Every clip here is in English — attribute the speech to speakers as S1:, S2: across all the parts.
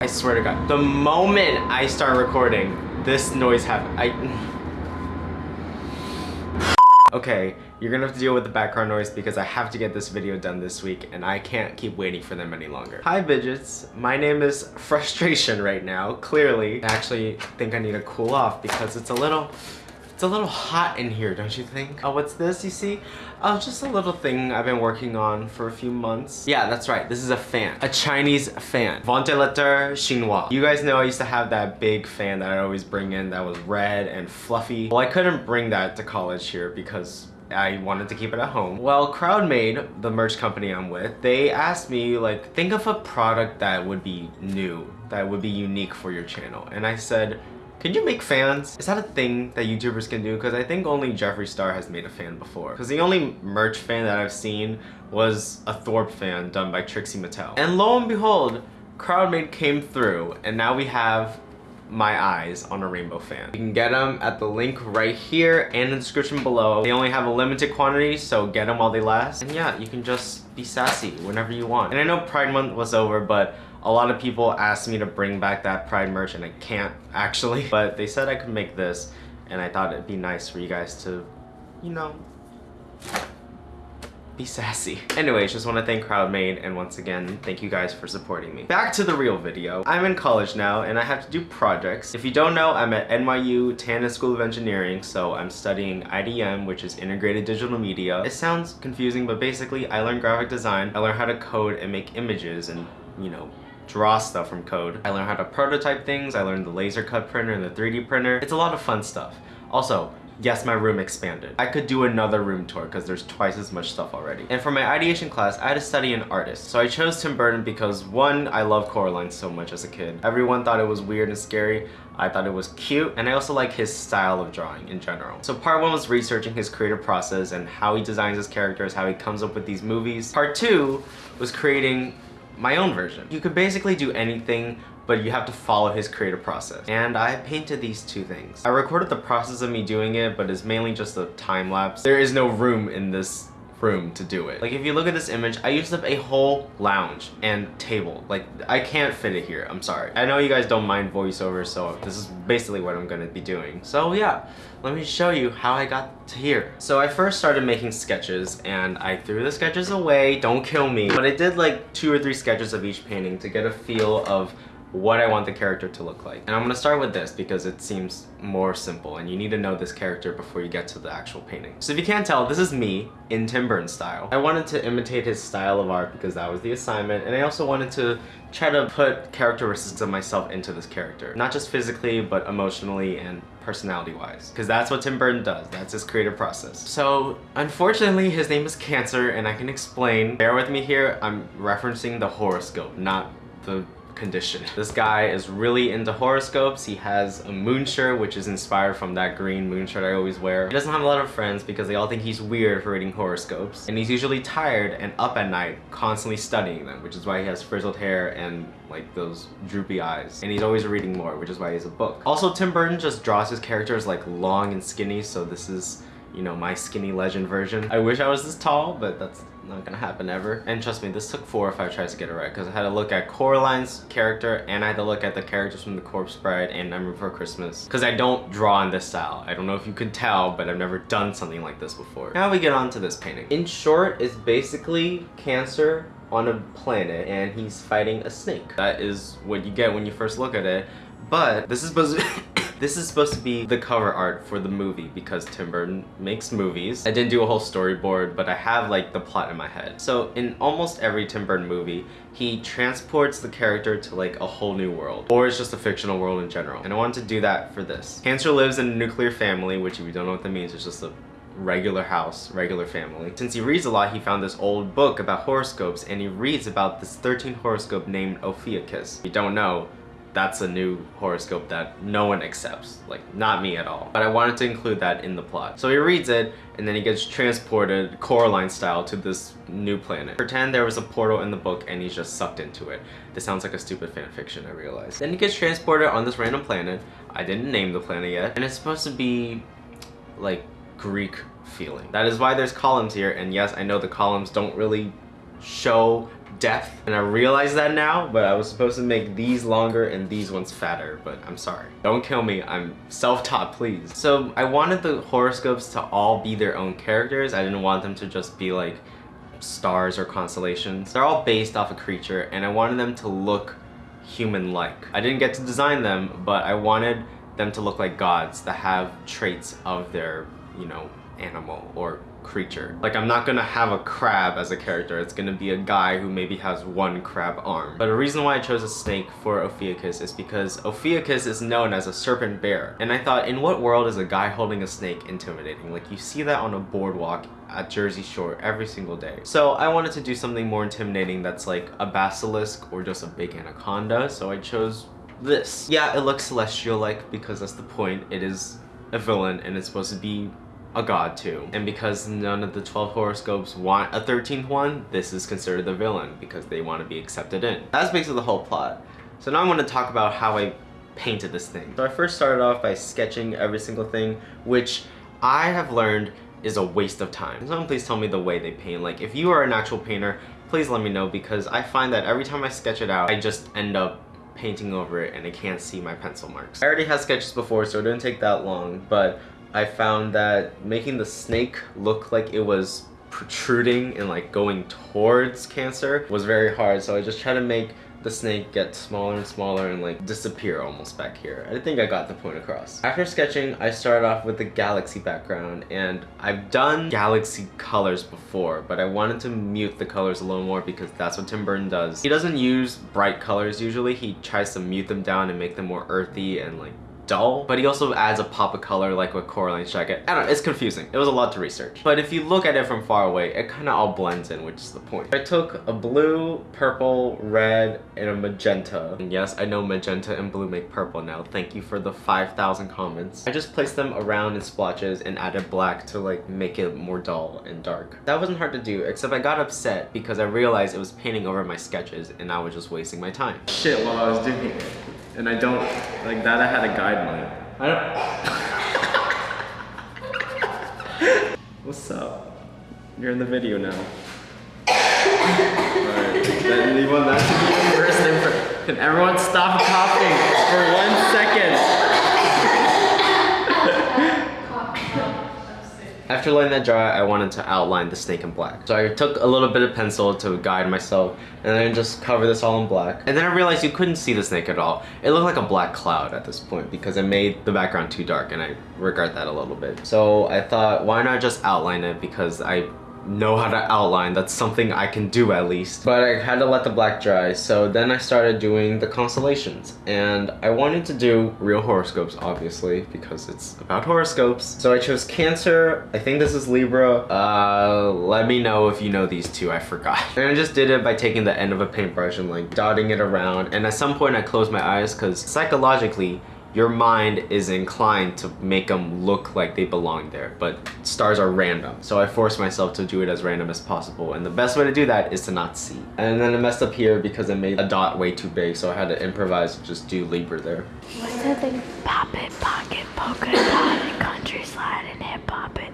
S1: I swear to God. The moment I start recording, this noise happens. I... Okay, you're gonna have to deal with the background noise because I have to get this video done this week and I can't keep waiting for them any longer. Hi Bidgets, my name is Frustration right now, clearly. I actually think I need to cool off because it's a little, it's a little hot in here, don't you think? Oh, what's this you see? Oh, just a little thing I've been working on for a few months. Yeah, that's right. This is a fan. A Chinese fan. Ventilateur chinois. You guys know I used to have that big fan that I always bring in that was red and fluffy. Well, I couldn't bring that to college here because I wanted to keep it at home. Well, Crowdmade, the merch company I'm with, they asked me like, think of a product that would be new, that would be unique for your channel. And I said, can you make fans? Is that a thing that YouTubers can do? Because I think only Jeffree Star has made a fan before. Because the only merch fan that I've seen was a Thorpe fan done by Trixie Mattel. And lo and behold, Crowdmade came through and now we have my eyes on a rainbow fan. You can get them at the link right here and in the description below. They only have a limited quantity, so get them while they last. And yeah, you can just be sassy whenever you want. And I know Pride Month was over, but a lot of people asked me to bring back that Pride merch and I can't actually. But they said I could make this and I thought it'd be nice for you guys to, you know, be sassy. Anyways, just want to thank Crowdmade and once again, thank you guys for supporting me. Back to the real video. I'm in college now and I have to do projects. If you don't know, I'm at NYU Tandon School of Engineering, so I'm studying IDM, which is Integrated Digital Media. It sounds confusing, but basically I learned graphic design. I learned how to code and make images and, you know, draw stuff from code. I learned how to prototype things. I learned the laser cut printer and the 3D printer. It's a lot of fun stuff. Also, yes, my room expanded. I could do another room tour because there's twice as much stuff already. And for my ideation class, I had to study an artist. So I chose Tim Burton because one, I love Coraline so much as a kid. Everyone thought it was weird and scary. I thought it was cute and I also like his style of drawing in general. So part one was researching his creative process and how he designs his characters, how he comes up with these movies. Part two was creating my own version. You could basically do anything but you have to follow his creative process. And I painted these two things. I recorded the process of me doing it, but it's mainly just a time lapse. There is no room in this room to do it. Like if you look at this image, I used up a whole lounge and table. Like I can't fit it here, I'm sorry. I know you guys don't mind voiceover, so this is basically what I'm gonna be doing. So yeah, let me show you how I got to here. So I first started making sketches and I threw the sketches away, don't kill me. But I did like two or three sketches of each painting to get a feel of what I want the character to look like. And I'm gonna start with this because it seems more simple and you need to know this character before you get to the actual painting. So if you can't tell, this is me in Tim Burton style. I wanted to imitate his style of art because that was the assignment and I also wanted to try to put characteristics of myself into this character. Not just physically, but emotionally and personality-wise. Because that's what Tim Burton does. That's his creative process. So, unfortunately, his name is Cancer, and I can explain. Bear with me here. I'm referencing the horoscope, not the condition. This guy is really into horoscopes. He has a moon shirt, which is inspired from that green moon shirt I always wear. He doesn't have a lot of friends because they all think he's weird for reading horoscopes. And he's usually tired and up at night, constantly studying them, which is why he has frizzled hair and like those droopy eyes. And he's always reading more, which is why he's a book. Also, Tim Burton just draws his characters like long and skinny, so this is you know, my skinny legend version. I wish I was this tall, but that's not gonna happen ever. And trust me, this took four or five tries to get it right because I had to look at Coraline's character and I had to look at the characters from The Corpse Bride and Nightmare Before Christmas because I don't draw in this style. I don't know if you could tell, but I've never done something like this before. Now we get on to this painting. In short, it's basically Cancer on a planet and he's fighting a snake. That is what you get when you first look at it. But this is This is supposed to be the cover art for the movie because Tim Burton makes movies. I didn't do a whole storyboard, but I have like the plot in my head. So in almost every Tim Burton movie, he transports the character to like a whole new world. Or it's just a fictional world in general. And I wanted to do that for this. Cancer lives in a nuclear family, which if you don't know what that means, it's just a regular house, regular family. Since he reads a lot, he found this old book about horoscopes and he reads about this 13 horoscope named Ophiuchus. If you don't know, that's a new horoscope that no one accepts like not me at all. But i wanted to include that in the plot. So he reads it and then he gets transported coraline style to this new planet. Pretend there was a portal in the book and he's just sucked into it. This sounds like a stupid fan fiction i realize. Then he gets transported on this random planet. I didn't name the planet yet. And it's supposed to be like greek feeling. That is why there's columns here and yes i know the columns don't really show depth. And I realize that now but I was supposed to make these longer and these ones fatter but I'm sorry. Don't kill me. I'm self-taught please. So I wanted the horoscopes to all be their own characters. I didn't want them to just be like stars or constellations. They're all based off a creature and I wanted them to look human-like. I didn't get to design them but I wanted them to look like gods that have traits of their you know animal or creature. Like I'm not gonna have a crab as a character, it's gonna be a guy who maybe has one crab arm. But the reason why I chose a snake for Ophiuchus is because Ophiuchus is known as a serpent bearer. And I thought, in what world is a guy holding a snake intimidating? Like you see that on a boardwalk at Jersey Shore every single day. So I wanted to do something more intimidating that's like a basilisk or just a big anaconda. So I chose this. Yeah, it looks celestial-like because that's the point. It is a villain and it's supposed to be a god too. And because none of the 12 horoscopes want a 13th one, this is considered the villain because they want to be accepted in. That's basically the whole plot. So now I'm going to talk about how I painted this thing. So I first started off by sketching every single thing, which I have learned is a waste of time. Someone please tell me the way they paint. Like if you are an actual painter, please let me know because I find that every time I sketch it out, I just end up painting over it and I can't see my pencil marks. I already had sketches before so it didn't take that long, but I found that making the snake look like it was protruding and like going towards cancer was very hard so I just try to make the snake get smaller and smaller and like disappear almost back here. I think I got the point across. After sketching, I started off with the galaxy background and I've done galaxy colors before, but I wanted to mute the colors a little more because that's what Tim Burton does. He doesn't use bright colors usually, he tries to mute them down and make them more earthy and like dull, but he also adds a pop of color like with Coraline's jacket. I don't know, it's confusing. It was a lot to research. But if you look at it from far away, it kind of all blends in, which is the point. I took a blue, purple, red, and a magenta. And yes, I know magenta and blue make purple now. Thank you for the 5,000 comments. I just placed them around in splotches and added black to like make it more dull and dark. That wasn't hard to do, except I got upset because I realized it was painting over my sketches and I was just wasting my time. Shit while I was doing it and I don't like that. I had a guideline. I don't. What's up? You're in the video now. Alright, then that to be the first. Can everyone stop coughing for one second? After letting that dry, I wanted to outline the snake in black. So I took a little bit of pencil to guide myself and then just cover this all in black. And then I realized you couldn't see the snake at all. It looked like a black cloud at this point because I made the background too dark and I regret that a little bit. So I thought, why not just outline it because I know how to outline. That's something I can do at least. But I had to let the black dry. So then I started doing the constellations. And I wanted to do real horoscopes, obviously, because it's about horoscopes. So I chose Cancer. I think this is Libra. Uh, let me know if you know these two. I forgot. And I just did it by taking the end of a paintbrush and like dotting it around. And at some point I closed my eyes because psychologically, your mind is inclined to make them look like they belong there, but stars are random. So I force myself to do it as random as possible, and the best way to do that is to not see. And then I messed up here because I made a dot way too big, so I had to improvise and just do Libra there.
S2: What's that thing? Pop it, pocket, polka dot, and country slide, and hip hop it.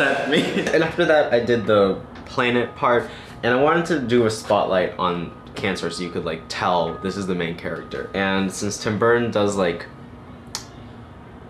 S1: sent me. and after that, I did the planet part, and I wanted to do a spotlight on Cancer so you could like tell this is the main character. And since Tim Burton does like,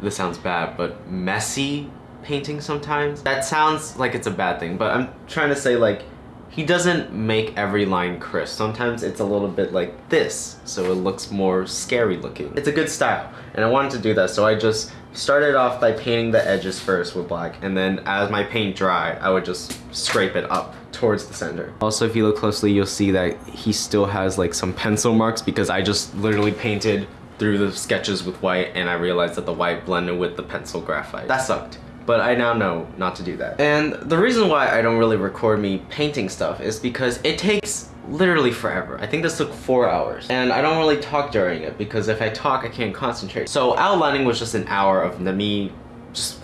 S1: this sounds bad, but messy painting sometimes, that sounds like it's a bad thing, but I'm trying to say like, he doesn't make every line crisp. Sometimes it's a little bit like this, so it looks more scary looking. It's a good style, and I wanted to do that, so I just started off by painting the edges first with black, and then as my paint dried, I would just scrape it up towards the center. Also, if you look closely, you'll see that he still has like some pencil marks because I just literally painted through the sketches with white and I realized that the white blended with the pencil graphite. That sucked but I now know not to do that. And the reason why I don't really record me painting stuff is because it takes literally forever. I think this took four hours. And I don't really talk during it because if I talk, I can't concentrate. So outlining was just an hour of me just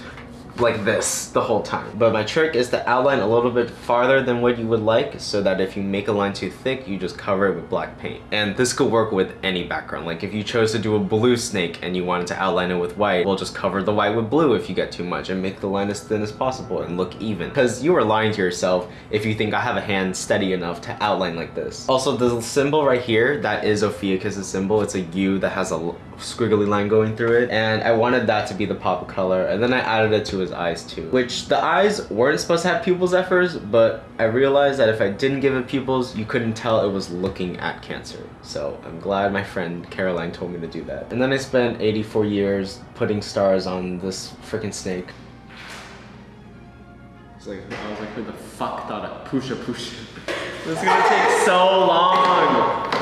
S1: like this the whole time. But my trick is to outline a little bit farther than what you would like so that if you make a line too thick, you just cover it with black paint. And this could work with any background. Like if you chose to do a blue snake and you wanted to outline it with white, we'll just cover the white with blue if you get too much and make the line as thin as possible and look even. Because you are lying to yourself if you think I have a hand steady enough to outline like this. Also, the symbol right here, that is Ophiuchus' symbol. It's a U that has a squiggly line going through it. And I wanted that to be the pop color. And then I added it to his eyes too. Which the eyes weren't supposed to have pupils at first, but I realized that if I didn't give it pupils, you couldn't tell it was looking at cancer. So I'm glad my friend Caroline told me to do that. And then I spent 84 years putting stars on this freaking snake. It's like, I was like, who the fuck thought of Pusha Pusha? This is gonna take so long!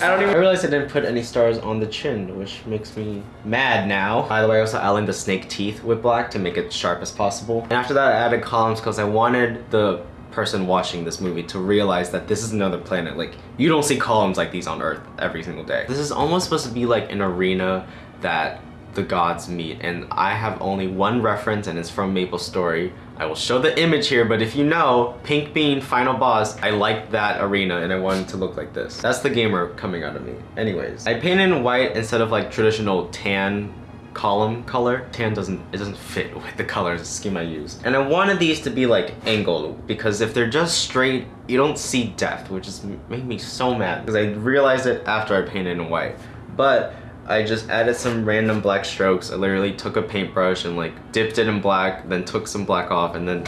S1: I don't even I realized I didn't put any stars on the chin, which makes me mad now. By the way, I also outlined the snake teeth with black to make it sharp as possible. And after that, I added columns because I wanted the person watching this movie to realize that this is another planet. Like, you don't see columns like these on Earth every single day. This is almost supposed to be like an arena that the gods meet and I have only one reference and it's from Maple Story. I will show the image here but if you know Pink Bean Final Boss I like that arena and I wanted to look like this. That's the gamer coming out of me. Anyways, I painted in white instead of like traditional tan column color. Tan doesn't, it doesn't fit with the colors scheme I used. And I wanted these to be like angled because if they're just straight, you don't see depth, which just made me so mad because I realized it after I painted in white. But I just added some random black strokes. I literally took a paintbrush and like dipped it in black, then took some black off and then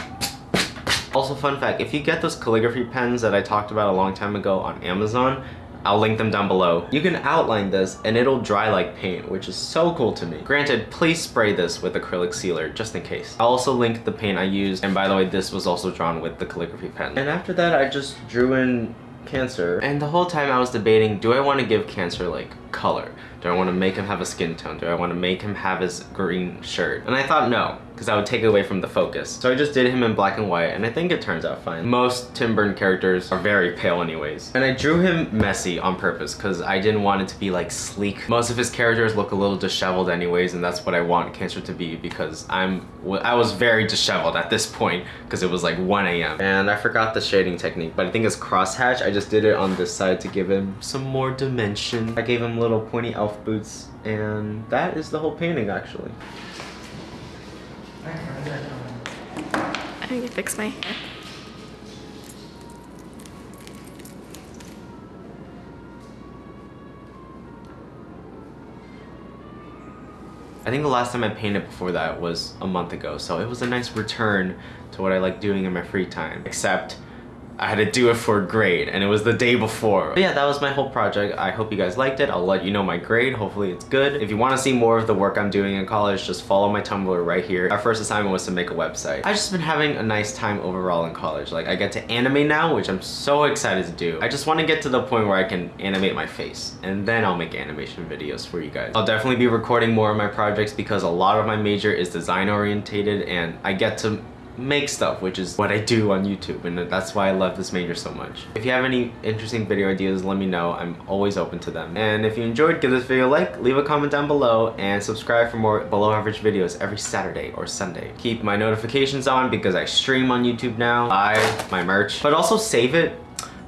S1: also fun fact, if you get those calligraphy pens that I talked about a long time ago on Amazon, I'll link them down below. You can outline this and it'll dry like paint, which is so cool to me. Granted, please spray this with acrylic sealer, just in case. I'll also link the paint I used, and by the way, this was also drawn with the calligraphy pen. And after that, I just drew in Cancer. And the whole time I was debating, do I want to give Cancer like color? Do I want to make him have a skin tone? Do I want to make him have his green shirt? And I thought no, because I would take away from the focus. So I just did him in black and white, and I think it turns out fine. Most Tim Burton characters are very pale anyways. And I drew him messy on purpose, because I didn't want it to be like sleek. Most of his characters look a little disheveled anyways, and that's what I want Cancer to be, because I'm I was very disheveled at this point, because it was like 1 a.m. And I forgot the shading technique, but I think it's crosshatch. I just did it on this side to give him some more dimension. I gave him little pointy elf boots, and that is the whole painting actually.
S3: I need to fix my hair.
S1: I think the last time I painted before that was a month ago, so it was a nice return to what I like doing in my free time. Except I had to do it for a grade and it was the day before. But yeah, that was my whole project. I hope you guys liked it. I'll let you know my grade. Hopefully it's good. If you want to see more of the work I'm doing in college, just follow my Tumblr right here. Our first assignment was to make a website. I've just been having a nice time overall in college. Like I get to animate now, which I'm so excited to do. I just want to get to the point where I can animate my face and then I'll make animation videos for you guys. I'll definitely be recording more of my projects because a lot of my major is design orientated and I get to make stuff, which is what I do on YouTube, and that's why I love this major so much. If you have any interesting video ideas, let me know. I'm always open to them. And if you enjoyed, give this video a like, leave a comment down below, and subscribe for more below average videos every Saturday or Sunday. Keep my notifications on because I stream on YouTube now, buy my merch, but also save it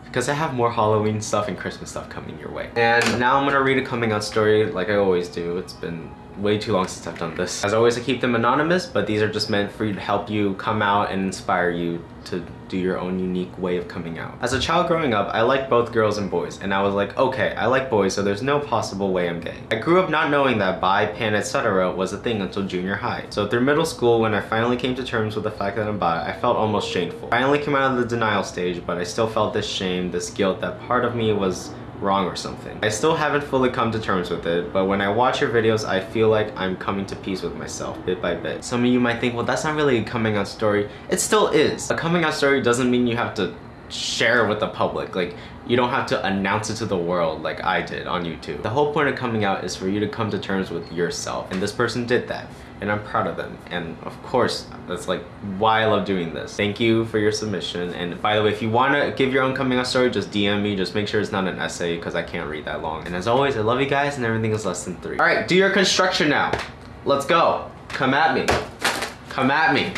S1: because I have more Halloween stuff and Christmas stuff coming your way. And now I'm gonna read a coming out story like I always do. It's been way too long since I've done this. As always, I keep them anonymous, but these are just meant for you to help you come out and inspire you to do your own unique way of coming out. As a child growing up, I liked both girls and boys, and I was like, okay, I like boys, so there's no possible way I'm gay. I grew up not knowing that bi, pan, etc. was a thing until junior high. So through middle school, when I finally came to terms with the fact that I'm bi, I felt almost shameful. I only came out of the denial stage, but I still felt this shame, this guilt that part of me was wrong or something. I still haven't fully come to terms with it, but when I watch your videos, I feel like I'm coming to peace with myself bit by bit. Some of you might think, well, that's not really a coming out story. It still is. A coming out story doesn't mean you have to share with the public. Like, you don't have to announce it to the world like I did on YouTube. The whole point of coming out is for you to come to terms with yourself, and this person did that and I'm proud of them. And of course, that's like why I love doing this. Thank you for your submission. And by the way, if you want to give your own coming out story, just DM me. Just make sure it's not an essay because I can't read that long. And as always, I love you guys and everything is less than three. All right, do your construction now. Let's go. Come at me. Come at me.